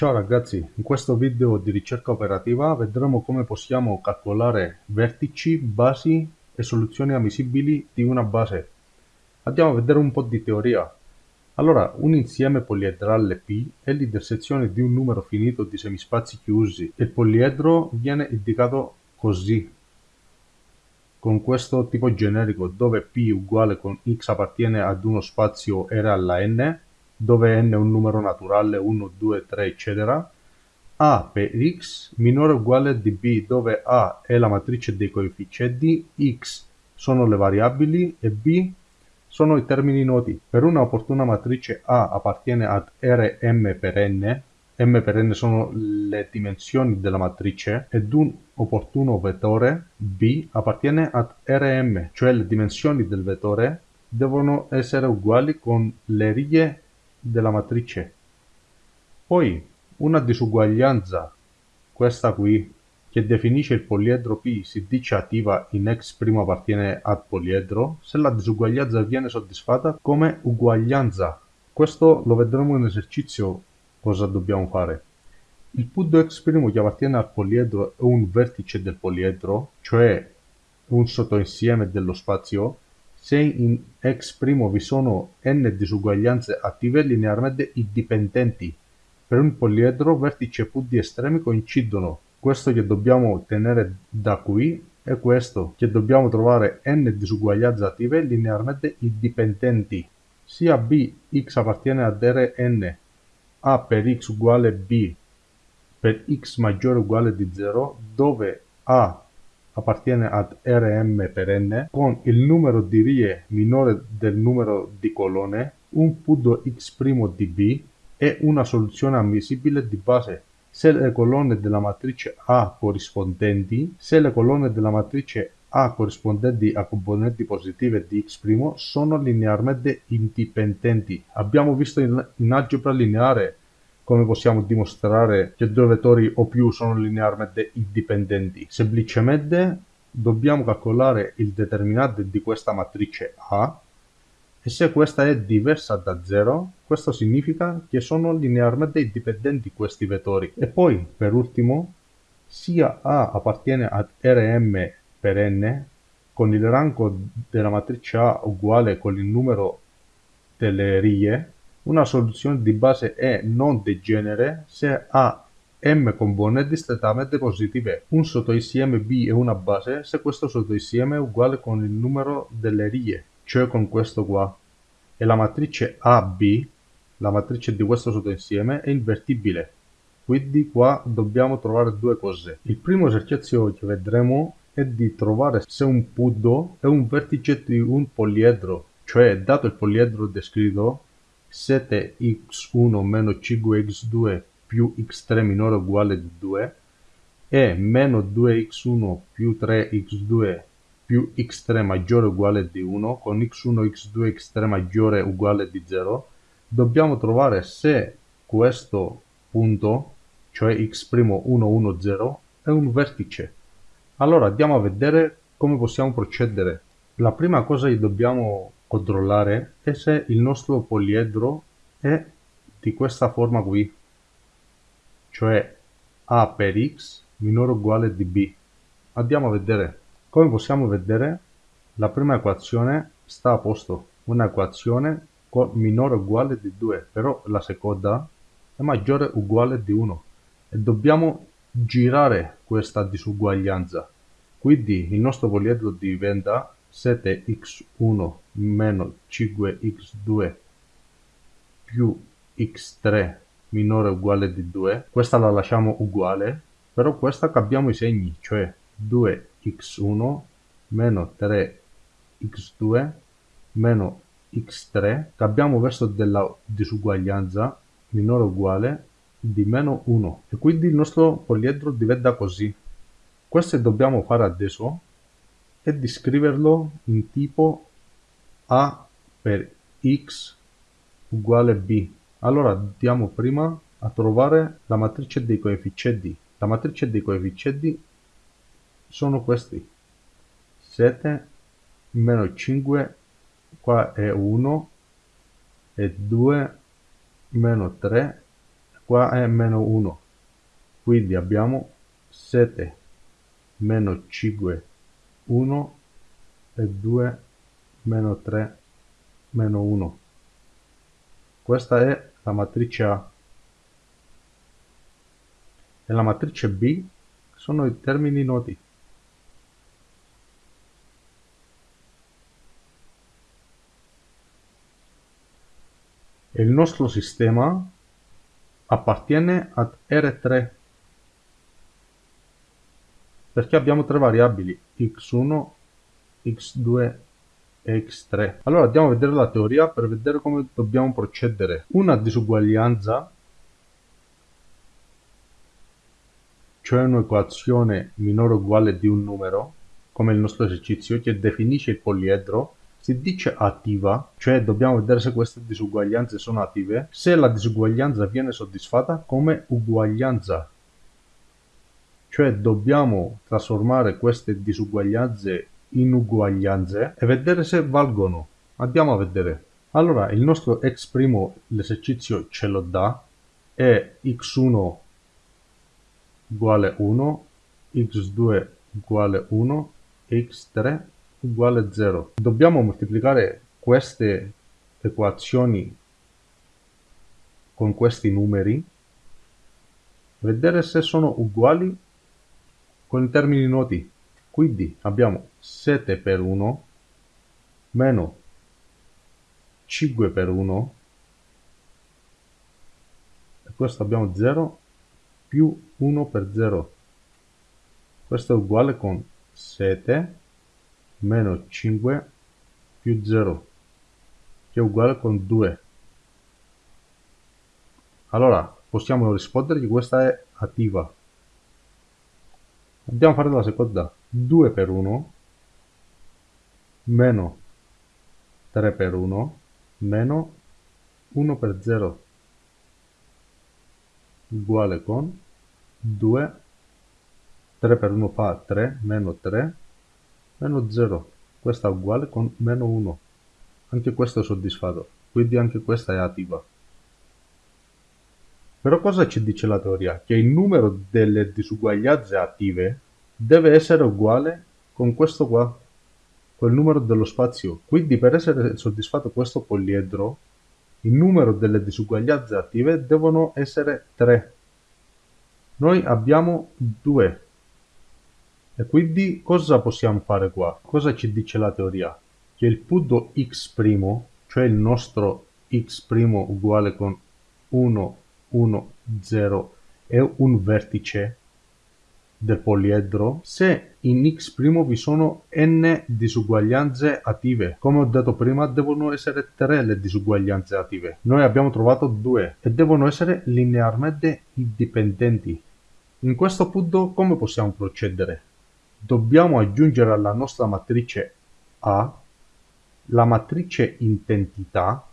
Ciao ragazzi, in questo video di ricerca operativa vedremo come possiamo calcolare vertici, basi e soluzioni ammissibili di una base. Andiamo a vedere un po' di teoria. Allora, un insieme poliedrale P è l'intersezione di un numero finito di semispazi chiusi. Il poliedro viene indicato così, con questo tipo generico, dove P uguale con x appartiene ad uno spazio R alla n, dove n è un numero naturale 1, 2, 3, eccetera, a per x minore o uguale di b, dove a è la matrice dei coefficienti, x sono le variabili e b sono i termini noti. Per una opportuna matrice A appartiene ad Rm per n, m per n sono le dimensioni della matrice, ed un opportuno vettore B appartiene ad Rm, cioè le dimensioni del vettore devono essere uguali con le righe della matrice. Poi una disuguaglianza, questa qui, che definisce il poliedro P si dice attiva in x' appartiene al poliedro, se la disuguaglianza viene soddisfatta come uguaglianza. Questo lo vedremo in esercizio cosa dobbiamo fare. Il punto x' che appartiene al poliedro è un vertice del poliedro, cioè un sottoinsieme dello spazio, se in x' vi sono n disuguaglianze attive linearmente indipendenti, per un poliedro vertice e punti estremi coincidono. Questo che dobbiamo ottenere da qui è questo, che dobbiamo trovare n disuguaglianze attive linearmente indipendenti. Sia b x appartiene ad Rn, a per x uguale b per x maggiore o uguale di 0, dove a appartiene ad Rm per n, con il numero di righe minore del numero di colonne, un punto x' di B è una soluzione ammissibile di base se le colonne della matrice A corrispondenti, se le colonne della matrice A corrispondenti a componenti positive di x' sono linearmente indipendenti. Abbiamo visto in, in algebra lineare come possiamo dimostrare che due vettori o più sono linearmente indipendenti? Semplicemente dobbiamo calcolare il determinante di questa matrice A e se questa è diversa da 0, questo significa che sono linearmente indipendenti questi vettori. E poi, per ultimo, sia A appartiene ad Rm per n, con il rango della matrice A uguale con il numero delle righe, una soluzione di base è non degenere se ha m componenti strettamente positive. Un sottoinsieme B è una base se questo sottoinsieme è uguale con il numero delle righe, cioè con questo qua. E la matrice AB, la matrice di questo sottoinsieme, è invertibile. Quindi qua dobbiamo trovare due cose. Il primo esercizio che vedremo è di trovare se un punto è un vertice di un poliedro, cioè dato il poliedro descritto 7x1 meno 5x2 più x3 minore uguale di 2 e meno 2x1 più 3x2 più x3 maggiore uguale di 1 con x1, x2, x3 maggiore uguale di 0 dobbiamo trovare se questo punto, cioè x'1, 1, 0, è un vertice. Allora andiamo a vedere come possiamo procedere. La prima cosa che dobbiamo controllare è se il nostro poliedro è di questa forma qui, cioè a per x minore o uguale di b. Andiamo a vedere. Come possiamo vedere, la prima equazione sta a posto, una equazione con minore o uguale di 2, però la seconda è maggiore o uguale di 1 e dobbiamo girare questa disuguaglianza. Quindi il nostro poliedro diventa 7x1 meno 5x2 più x3 minore o uguale di 2, questa la lasciamo uguale, però questa cambiamo i segni, cioè 2x1 meno 3x2 meno x3, cambiamo verso della disuguaglianza minore o uguale di meno 1 e quindi il nostro poliedro diventa così. Questo dobbiamo fare adesso e di scriverlo in tipo A per x uguale b. Allora andiamo prima a trovare la matrice dei coefficienti. La matrice dei coefficienti sono questi. 7 meno 5, qua è 1, e 2 meno 3, qua è meno 1 quindi abbiamo 7 meno 5 1 e 2 meno 3 meno 1 questa è la matrice A. E la matrice B sono i termini noti. Il nostro sistema appartiene ad R3 perché abbiamo tre variabili x1, x2 e x3. Allora andiamo a vedere la teoria per vedere come dobbiamo procedere. Una disuguaglianza, cioè un'equazione minore o uguale di un numero, come il nostro esercizio, che definisce il poliedro, si dice attiva, cioè dobbiamo vedere se queste disuguaglianze sono attive, se la disuguaglianza viene soddisfatta come uguaglianza. Cioè dobbiamo trasformare queste disuguaglianze in uguaglianze e vedere se valgono. Andiamo a vedere. Allora, il nostro x', l'esercizio ce lo dà, è x1 uguale 1, x2 uguale 1, x3 uguale 0. Dobbiamo moltiplicare queste equazioni con questi numeri, vedere se sono uguali con i termini noti. Quindi abbiamo 7 per 1 meno 5 per 1 e questo abbiamo 0 più 1 per 0. Questo è uguale con 7 meno 5 più 0 che è uguale con 2 allora possiamo rispondere che questa è attiva a fare la seconda. 2 per 1 meno 3 per 1 meno 1 per 0 uguale con 2 3 per 1 fa 3 meno 3 meno 0 questa è uguale con meno 1 anche questo è soddisfatto. Quindi anche questa è attiva però cosa ci dice la teoria? Che il numero delle disuguaglianze attive deve essere uguale con questo qua, col numero dello spazio. Quindi per essere soddisfatto questo poliedro, il numero delle disuguaglianze attive devono essere 3. Noi abbiamo 2. E quindi cosa possiamo fare qua? Cosa ci dice la teoria? Che il punto x', cioè il nostro x' uguale con 1, 1, 0, è un vertice del poliedro se in x' vi sono n disuguaglianze attive. Come ho detto prima, devono essere 3 le disuguaglianze attive. Noi abbiamo trovato 2 e devono essere linearmente indipendenti. In questo punto come possiamo procedere? dobbiamo aggiungere alla nostra matrice A la matrice intensità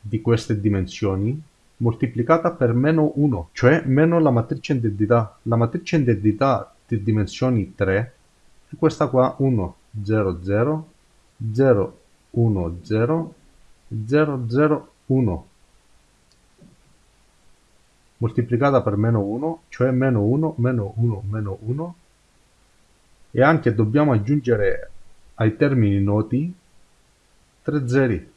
di queste dimensioni moltiplicata per meno 1, cioè meno la matrice identità. La matrice identità di dimensioni 3 è questa qua 1, 0, 0, 0, 1, 0, 0, 0, 1 moltiplicata per meno 1, cioè meno 1, meno 1, meno 1 e anche dobbiamo aggiungere ai termini noti tre zeri.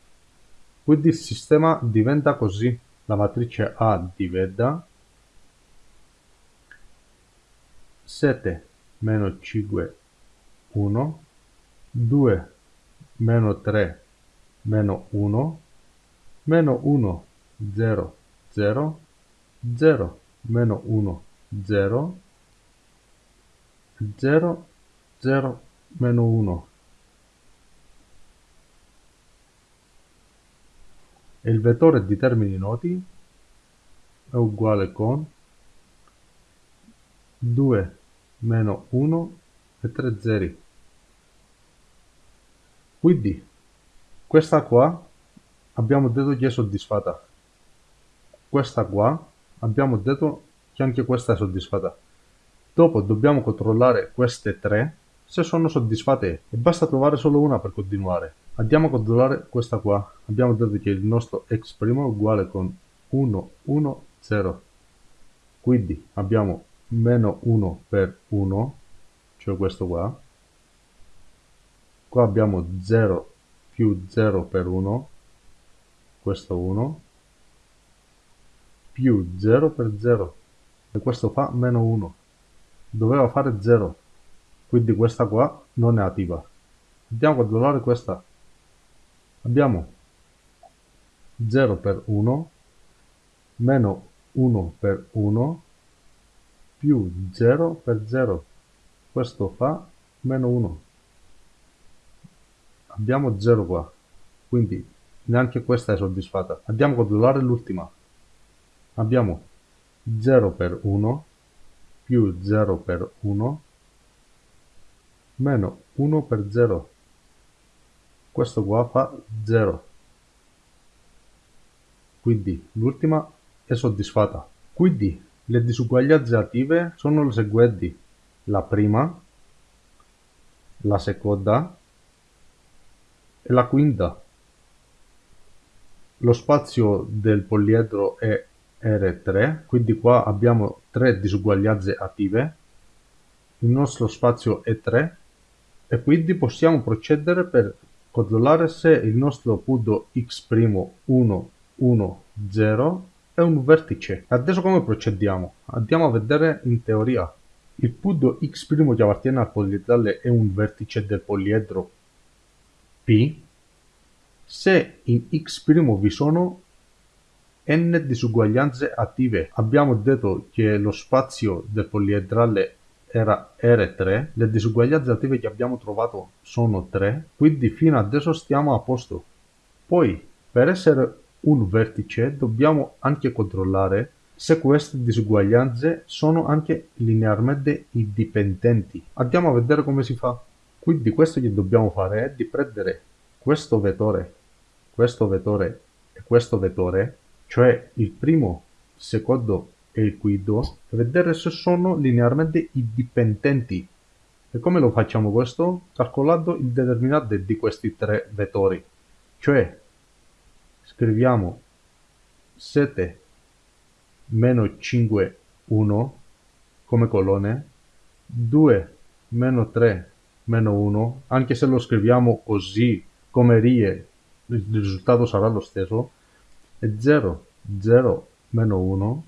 Quindi il sistema diventa così. La matrice A diventa 7 meno 5 1 2 meno 3 meno 1 meno 1 0 0 0 meno 1 0 0 0 meno 1 e il vettore di termini noti è uguale con 2 meno 1 e 3 zeri. Quindi questa qua abbiamo detto che è soddisfatta. Questa qua abbiamo detto che anche questa è soddisfatta. Dopo dobbiamo controllare queste tre se sono soddisfatte. E basta trovare solo una per continuare. Andiamo a controllare questa qua. Abbiamo detto che il nostro x' è uguale con 1, 1, 0. Quindi abbiamo meno 1 per 1, cioè questo qua. Qua abbiamo 0 più 0 per 1, questo 1, più 0 per 0, e questo fa meno 1. Doveva fare 0, quindi questa qua non è attiva. Andiamo a controllare questa. Abbiamo 0 per 1 meno 1 per 1 più 0 per 0. Questo fa meno 1. Abbiamo 0 qua, quindi neanche questa è soddisfatta. Andiamo a controllare l'ultima. Abbiamo 0 per 1 più 0 per 1 meno 1 per 0. Questo qua fa 0. Quindi l'ultima è soddisfatta. Quindi le disuguaglianze attive sono le seguenti. La prima, la seconda e la quinta. Lo spazio del poliedro è R3, quindi qua abbiamo tre disuguaglianze attive. Il nostro spazio è 3 e quindi possiamo procedere per controllare se il nostro punto x'1, 1, 0 è un vertice. Adesso come procediamo? Andiamo a vedere in teoria. Il punto x' che appartiene al poliedrale è un vertice del poliedro P se in x' vi sono n disuguaglianze attive. Abbiamo detto che lo spazio del poliedrale era R3, le disuguaglianze attive che abbiamo trovato sono 3, quindi fino adesso stiamo a posto. Poi, per essere un vertice dobbiamo anche controllare se queste disuguaglianze sono anche linearmente indipendenti. Andiamo a vedere come si fa. Quindi questo che dobbiamo fare è di prendere questo vettore, questo vettore e questo vettore, cioè il primo, il secondo e il e vedere se sono linearmente indipendenti. E come lo facciamo questo? Calcolando il determinante di questi tre vettori, cioè scriviamo 7 meno 5 1 come colonne 2 meno 3 meno 1 anche se lo scriviamo così come righe il risultato sarà lo stesso. E 0 0 meno 1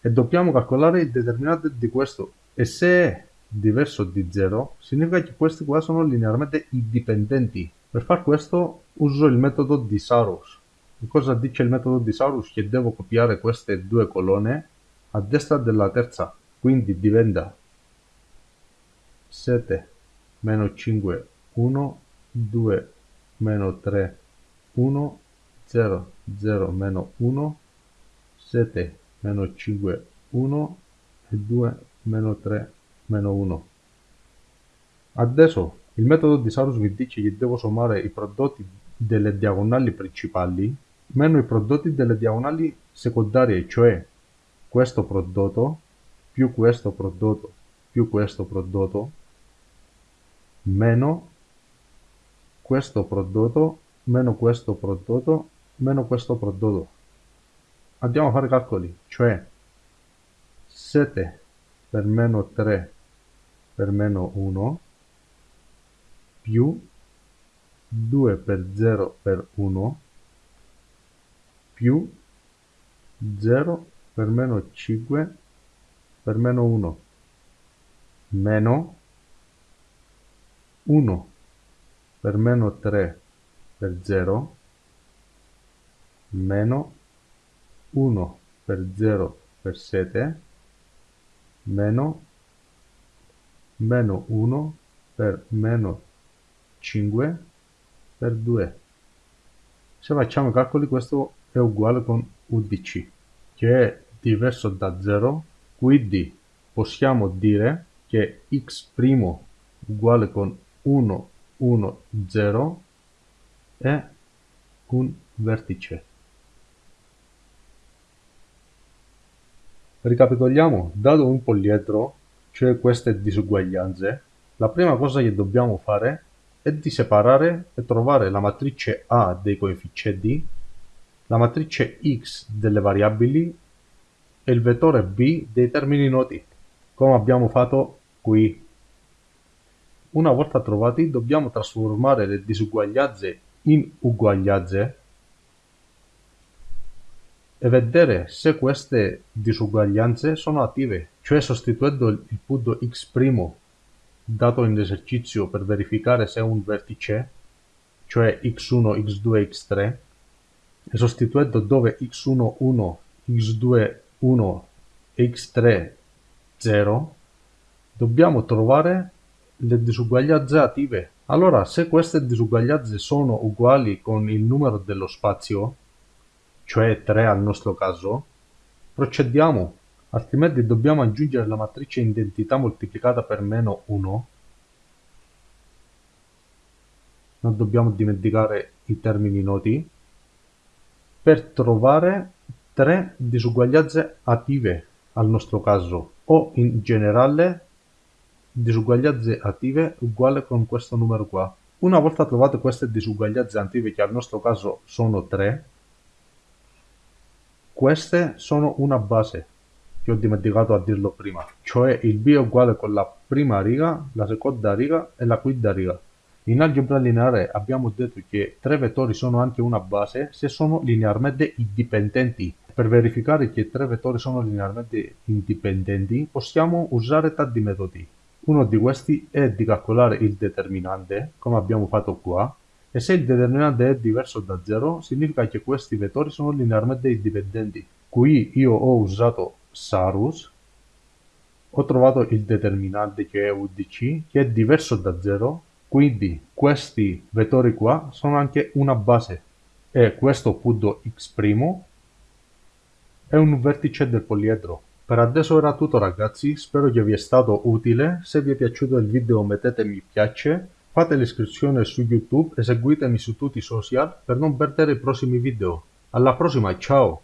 e dobbiamo calcolare il determinante di questo. E se è diverso di 0 significa che questi qua sono linearmente indipendenti. Per far questo uso il metodo di Sarus Cosa dice il metodo di Saurus? Che devo copiare queste due colonne a destra della terza, quindi diventa 7 meno 5 1 2 meno 3 1 0 0 meno 1 7 meno 5 1 e 2 meno 3 meno 1 adesso il metodo di Saurus mi dice che devo sommare i prodotti delle diagonali principali meno i prodotti delle diagonali secondarie, cioè questo prodotto più questo prodotto più questo prodotto meno questo prodotto meno questo prodotto meno questo prodotto. Andiamo a fare calcoli, cioè 7 per meno 3 per meno 1 più 2 per 0 per 1 più 0 per meno 5 per meno 1 meno 1 per meno 3 per 0 meno 1 per 0 per 7 meno meno 1 per meno 5 per 2 se facciamo i calcoli questo è uguale con UDC, che è diverso da 0, quindi possiamo dire che x' uguale con 1, 1, 0 è un vertice. Ricapitoliamo, dato un poliedro, cioè queste disuguaglianze, la prima cosa che dobbiamo fare è di separare e trovare la matrice A dei coefficienti la matrice x delle variabili e il vettore b dei termini noti, come abbiamo fatto qui. Una volta trovati dobbiamo trasformare le disuguaglianze in uguaglianze e vedere se queste disuguaglianze sono attive, cioè sostituendo il punto x' dato in esercizio per verificare se un vertice, cioè x1, x2, x3, e sostituendo dove x1, 1, x2, 1 e x3, 0, dobbiamo trovare le disuguaglianze attive. Allora, se queste disuguaglianze sono uguali con il numero dello spazio, cioè 3 al nostro caso, procediamo altrimenti dobbiamo aggiungere la matrice identità moltiplicata per meno 1 non dobbiamo dimenticare i termini noti. Per trovare tre disuguaglianze attive al nostro caso o in generale disuguaglianze attive uguale con questo numero qua. Una volta trovate queste disuguaglianze attive che al nostro caso sono 3 queste sono una base che ho dimenticato a dirlo prima, cioè il b è uguale con la prima riga, la seconda riga e la quinta riga. In algebra lineare abbiamo detto che tre vettori sono anche una base se sono linearmente indipendenti. Per verificare che tre vettori sono linearmente indipendenti possiamo usare tanti metodi. Uno di questi è di calcolare il determinante, come abbiamo fatto qua, e se il determinante è diverso da 0 significa che questi vettori sono linearmente indipendenti. Qui io ho usato Sarus, ho trovato il determinante che è UDC che è diverso da 0, quindi questi vettori qua sono anche una base e questo punto x' è un vertice del poliedro. Per adesso era tutto ragazzi, spero che vi è stato utile, se vi è piaciuto il video mettete mi piace, fate l'iscrizione su YouTube e seguitemi su tutti i social per non perdere i prossimi video. Alla prossima, ciao!